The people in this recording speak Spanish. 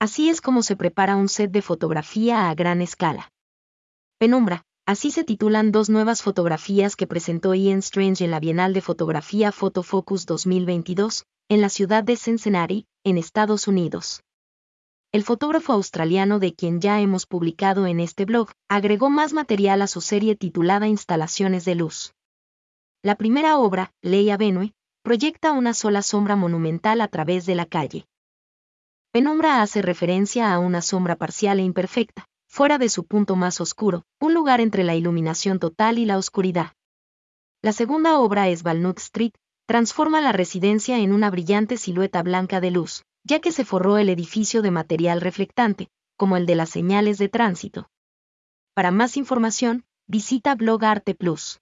Así es como se prepara un set de fotografía a gran escala. Penumbra, así se titulan dos nuevas fotografías que presentó Ian Strange en la Bienal de Fotografía Photofocus 2022, en la ciudad de Cincinnati, en Estados Unidos. El fotógrafo australiano de quien ya hemos publicado en este blog, agregó más material a su serie titulada Instalaciones de Luz. La primera obra, Leia Benue, proyecta una sola sombra monumental a través de la calle. Penumbra hace referencia a una sombra parcial e imperfecta, fuera de su punto más oscuro, un lugar entre la iluminación total y la oscuridad. La segunda obra es Walnut Street, transforma la residencia en una brillante silueta blanca de luz, ya que se forró el edificio de material reflectante, como el de las señales de tránsito. Para más información, visita Blog Arte Plus.